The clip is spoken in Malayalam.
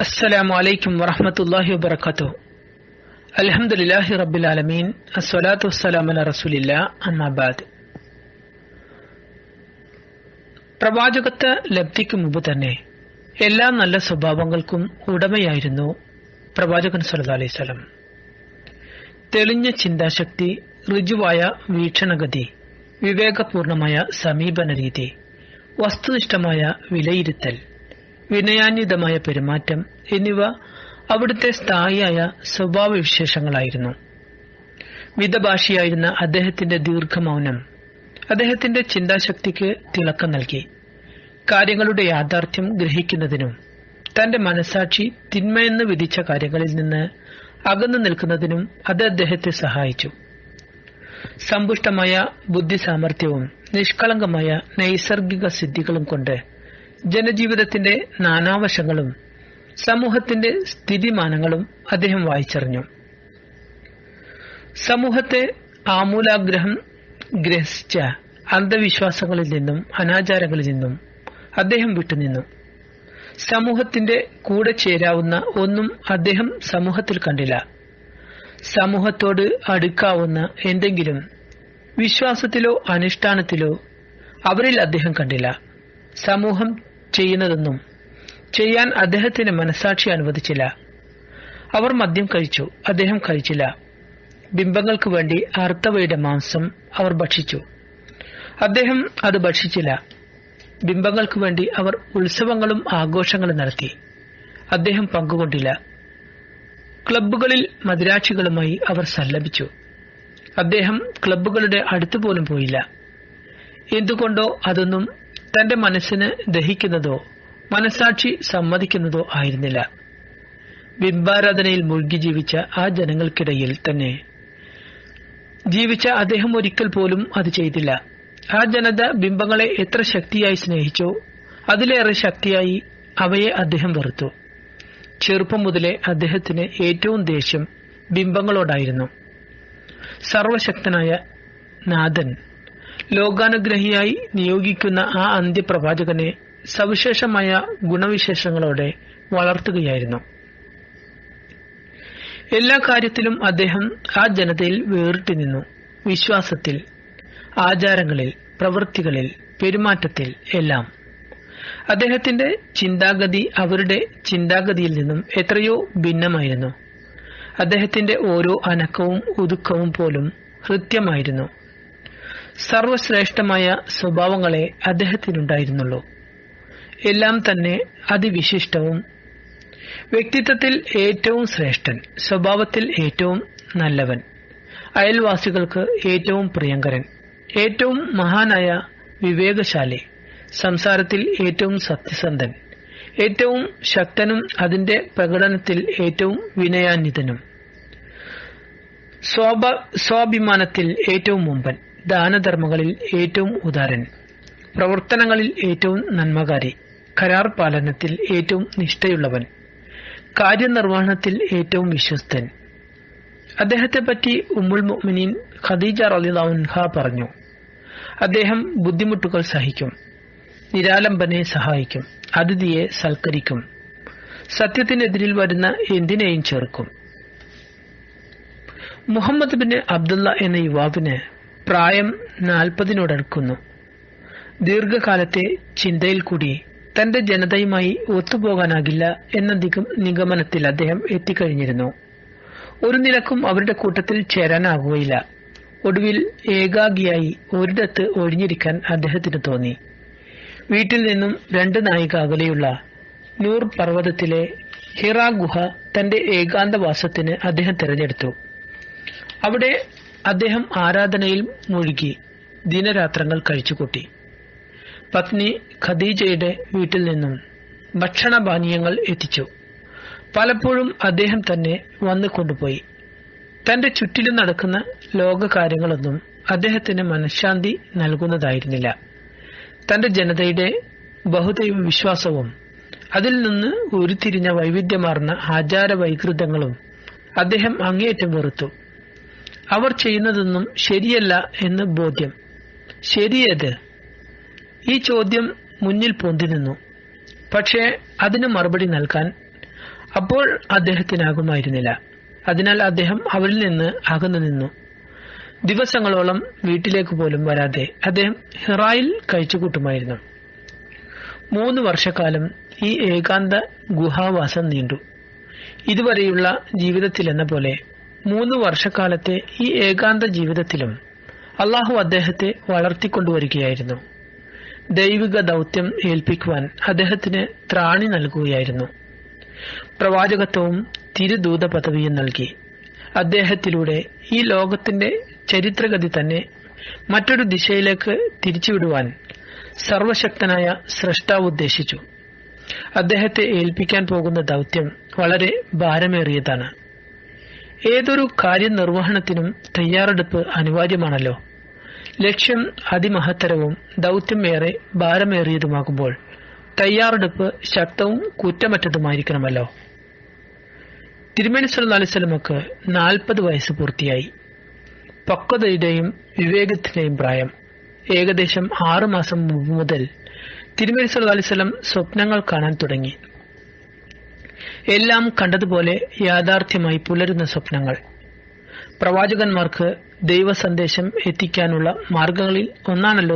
السلام عليكم ورحمة الله وبركاته الحمد لله رب العالمين الصلاة والسلام على رسول الله أما بعد പ്രവാചകത്വ ലബ്ധിക്ക് മുമ്പ് തന്നെ എല്ലാ നല്ല സ്വഭാവങ്ങൾക്കും ഉടമയായിരുന്നു പ്രവാചകൻ സല്ലല്ലാഹു അലൈഹി വസല്ലം തെളിഞ്ഞ ചിന്താശക്തി ഋജുവായ വീക്ഷണഗതി വിവേകപൂർണമായ സമീപന രീതി വസ്തുനിഷ്ഠമായ വിലയിരുത്തൽ വിനയാന്വിതമായ പെരുമാറ്റം എന്നിവ അവിടുത്തെ സ്ഥായിയായ സ്വഭാവവിശേഷങ്ങളായിരുന്നു. മിതഭാഷിയായിരുന്ന അദ്ദേഹത്തിന്റെ ദീർഘമൗനം അദ്ദേഹത്തിന്റെ ചിന്താശക്തിക്ക് തിളക്കം നൽകി. കാര്യങ്ങളുടെ യാഥാർത്ഥ്യം ഗ്രഹിക്കുന്നതിനും തന്റെ മനസാക്ഷി തിന്മയെന്ന് വിധിച്ച കാര്യങ്ങളിൽ നിന്ന് അകന്നു നിൽക്കുന്നതിനും അത് അദ്ദേഹത്തെ സഹായിച്ചു. സമ്പുഷ്ടമായ ബുദ്ധി സാമർഥ്യവും നിഷ്കളങ്കമായ നൈസർഗിക സിദ്ധികളും കൊണ്ട് ജനജീവിതത്തിന്റെ നാനാവശങ്ങളും സമൂഹത്തിന്റെ സ്ഥിതിമാനങ്ങളും അദ്ദേഹം വായിച്ചറിഞ്ഞു. സമൂഹത്തെ ആമൂലാഗ്രഹം ഗ്രഹിച്ച അന്ധവിശ്വാസങ്ങളിൽ നിന്നും അനാചാരങ്ങളിൽ നിന്നും അദ്ദേഹം വിട്ടുനിന്നു. സമൂഹത്തിന്റെ കൂടെ ചേരാവുന്ന ഒന്നും അദ്ദേഹം സമൂഹത്തിൽ കണ്ടില്ല. സമൂഹത്തോട് അടുക്കാവുന്ന എന്തെങ്കിലും വിശ്വാസത്തിലോ അനുഷ്ഠാനത്തിലോ അവരിൽ അദ്ദേഹം കണ്ടില്ല. സമൂഹം ചെയ്യുന്നതെന്നും ചെയ്യാൻ അദ്ദേഹത്തിന് മനസാക്ഷി അനുവദിച്ചില്ല. അവർ മദ്യം കഴിച്ചു അദ്ദേഹം കഴിച്ചില്ല. ബിംബങ്ങൾക്ക് വേണ്ടി അർത്ഥവയുടെ മാംസം അവർ ഭക്ഷിച്ചു. അദ്ദേഹം അത് ഭക്ഷിച്ചില്ല. ബിംബങ്ങൾക്ക് വേണ്ടി അവർ ഉത്സവങ്ങളും ആഘോഷങ്ങളും നടത്തി. അദ്ദേഹം പങ്കുകൊണ്ടില്ല. ക്ലബ്ബുകളിൽ മദിരാക്ഷികളുമായി അവർ സല്ലപിച്ചു. അദ്ദേഹം ക്ലബ്ബുകളുടെ അടുത്തു പോലും പോയില്ല. എന്തുകൊണ്ടോ അതൊന്നും തന്റെ മനസ്സിന് ദഹിക്കുന്നതോ മനസാക്ഷി സമ്മതിക്കുന്നതോ ആയിരുന്നില്ല. ബിംബാരാധനയിൽ മുഴുകി ജീവിച്ച ആ ജനങ്ങൾക്കിടയിൽ തന്നെ ജീവിച്ച അദ്ദേഹം ഒരിക്കൽ പോലും അത് ചെയ്തില്ല. ആ ജനത ബിംബങ്ങളെ എത്ര ശക്തിയായി സ്നേഹിച്ചോ അതിലേറെ ശക്തിയായി അവയെ അദ്ദേഹം വെറുത്തു. ചെറുപ്പം മുതലേ അദ്ദേഹത്തിന് ഏറ്റവും ദേഷ്യം ബിംബങ്ങളോടായിരുന്നു. സർവശക്തനായ നാഥൻ ലോകാനുഗ്രഹിയായി നിയോഗിക്കുന്ന ആ അന്ത്യപ്രവാചകനെ സവിശേഷമായ ഗുണവിശേഷങ്ങളോടെ വളർത്തുകയായിരുന്നു. എല്ലാ കാര്യത്തിലും അദ്ദേഹം ആ ജനതയിൽ വേറിട്ട് നിന്നു. വിശ്വാസത്തിൽ ആചാരങ്ങളിൽ പ്രവൃത്തികളിൽ പെരുമാറ്റത്തിൽ എല്ലാം. അദ്ദേഹത്തിന്റെ ചിന്താഗതി അവരുടെ ചിന്താഗതിയിൽ നിന്നും എത്രയോ ഭിന്നമായിരുന്നു. അദ്ദേഹത്തിന്റെ ഓരോ അനക്കവും ഒതുക്കവും പോലും ഹൃത്യമായിരുന്നു. സർവശ്രേഷ്ഠമായ സ്വഭാവങ്ങളെ അദ്ദേഹത്തിനുണ്ടായിരുന്നുള്ളൂ. എല്ലാം തന്നെ അതിവിശിഷ്ടവും വ്യക്തിത്വത്തിൽ ഏറ്റവും ശ്രേഷ്ഠൻ സ്വഭാവത്തിൽ ഏറ്റവും നല്ലവൻ അയൽവാസികൾക്ക് ഏറ്റവും പ്രിയങ്കരൻ ഏറ്റവും മഹാനായ വിവേകശാലി സംസാരത്തിൽ ഏറ്റവും സത്യസന്ധൻ ഏറ്റവും ശക്തനും അതിന്റെ പ്രകടനത്തിൽ ഏറ്റവും വിനയാന്വിതനും സ്വാഭിമാനത്തിൽ ഏറ്റവും മുമ്പൻ. ദാനധർമ്മങ്ങളിൽ ഏറ്റവും ഉദാരൻ. പ്രവർത്തനങ്ങളിൽ ഏറ്റവും നന്മകാരി. കരാർ പാലനത്തിൽ ഏറ്റവും നിഷ്ഠയുള്ളവൻ. കാര്യനിർവഹണത്തിൽ ഏറ്റവും വിശ്വസ്തൻ. അദ്ദേഹത്തെ പറ്റി ഉമ്മുൽ മുഅ്മിനീൻ ഖദീജ റലിദാൻഹ പറഞ്ഞു. അദ്ദേഹം ബുദ്ധിമുട്ടുകൾ സഹിക്കും. നിരാലംബനെ സഹായിക്കും. അതിഥിയെ സൽക്കരിക്കും. സത്യത്തിനെതിരിൽ വരുന്ന എന്തിനേയും ചെറുക്കും. മുഹമ്മദ് ബിൻ അബ്ദുള്ള എന്ന യുവാവിന് പ്രായം നാൽപ്പതിനോടടുക്കുന്നു. ദീർഘകാലത്തെ ചിന്തയിൽ കൂടി തന്റെ ജനതയുമായി ഒത്തുപോകാനാകില്ല എന്ന നിഗമനത്തിൽ അദ്ദേഹം എത്തിക്കഴിഞ്ഞിരുന്നു. ഒരു നിലക്കും അവരുടെ കൂട്ടത്തിൽ ചേരാനാകുകയില്ല ഒടുവിൽ ഏകാഗിയായി ഒരിടത്ത് ഒഴിഞ്ഞിരിക്കാൻ അദ്ദേഹത്തിന് തോന്നി. വീട്ടിൽ നിന്നും രണ്ട് നായിക അകലെയുള്ള നൂർ പർവതത്തിലെ ഹിറ ഗുഹ തന്റെ ഏകാന്തവാസത്തിന് അദ്ദേഹം തിരഞ്ഞെടുത്തു. അവിടെ അദ്ദേഹം ആരാധനയിൽ മുഴുകി ദിനരാത്രങ്ങൾ കഴിച്ചുകൂട്ടി. പത്നി ഖദീജയുടെ വീട്ടിൽ നിന്നും ഭക്ഷണപാനീയങ്ങൾ എത്തിച്ചു. പലപ്പോഴും അദ്ദേഹം തന്നെ വന്നു കൊണ്ടുപോയി. തന്റെ ചുറ്റിലും നടക്കുന്ന ലോകകാര്യങ്ങളൊന്നും അദ്ദേഹത്തിന് മനഃശാന്തി നൽകുന്നതായിരുന്നില്ല. തന്റെ ജനതയുടെ ബഹുദൈവ വിശ്വാസവും അതിൽ നിന്ന് ഉരുത്തിരിഞ്ഞ വൈവിധ്യമാർന്ന ആചാര വൈകൃതങ്ങളും അദ്ദേഹം അങ്ങേയറ്റം വെറുത്തു. അവർ ചെയ്യുന്നതൊന്നും ശരിയല്ല എന്ന് ബോധ്യം. ശരിയേത്? ഈ ചോദ്യം മുന്നിൽ പൊന്തി നിന്നു പക്ഷേ അതിന് മറുപടി നൽകാൻ അപ്പോൾ അദ്ദേഹത്തിനാകുമായിരുന്നില്ല. അതിനാൽ അദ്ദേഹം അവരിൽ നിന്ന് അകന്നു നിന്നു. ദിവസങ്ങളോളം വീട്ടിലേക്ക് പോലും വരാതെ അദ്ദേഹം ഹിറായിൽ കഴിച്ചുകൂട്ടുമായിരുന്നു. മൂന്ന് വർഷക്കാലം ഈ ഏകാന്ത ഗുഹാവാസം നീണ്ടു. ഇതുവരെയുള്ള ജീവിതത്തിലെന്ന പോലെ മൂന്ന് വർഷക്കാലത്തെ ഈ ഏകാന്ത ജീവിതത്തിലും അള്ളാഹു അദ്ദേഹത്തെ വളർത്തിക്കൊണ്ടുവരികയായിരുന്നു. ദൈവിക ദൗത്യം ഏൽപ്പിക്കുവാൻ അദ്ദേഹത്തിന് ത്രാണി നൽകുകയായിരുന്നു. പ്രവാചകത്വവും തിരുദൂത പദവിയും നൽകി. അദ്ദേഹത്തിലൂടെ ഈ ലോകത്തിന്റെ ചരിത്രഗതി തന്നെ മറ്റൊരു ദിശയിലേക്ക് തിരിച്ചുവിടുവാൻ സർവശക്തനായ സ്രഷ്ടാവ് ഉദ്ദേശിച്ചു. അദ്ദേഹത്തെ ഏൽപ്പിക്കാൻ പോകുന്ന ദൗത്യം വളരെ ഭാരമേറിയതാണ്. ഏതൊരു കാര്യനിർവഹണത്തിനും തയ്യാറെടുപ്പ് അനിവാര്യമാണല്ലോ. ലക്ഷ്യം അതിമഹത്തരവും ദൗത്യം ഏറെ ഭാരമേറിയതുമാകുമ്പോൾ തയ്യാറെടുപ്പ് ശക്തവും കുറ്റമറ്റതുമായിരിക്കണമല്ലോ. തിരുമേനി വസല്ലമക്ക് നാൽപ്പത് വയസ്സ് പൂർത്തിയായി. പക്വതയുടെയും വിവേകത്തിന്റെയും പ്രായം. ഏകദേശം ആറുമാസം മുമ്പ് മുതൽ തിരുമേനി അലൈഹി സ്വപ്നങ്ങൾ കാണാൻ തുടങ്ങി. എല്ലാം കണ്ടതുപോലെ യാഥാർത്ഥ്യമായി പുലരുന്ന സ്വപ്നങ്ങൾ. പ്രവാചകന്മാർക്ക് ദൈവസന്ദേശം എത്തിക്കാനുള്ള മാർഗങ്ങളിൽ ഒന്നാണല്ലോ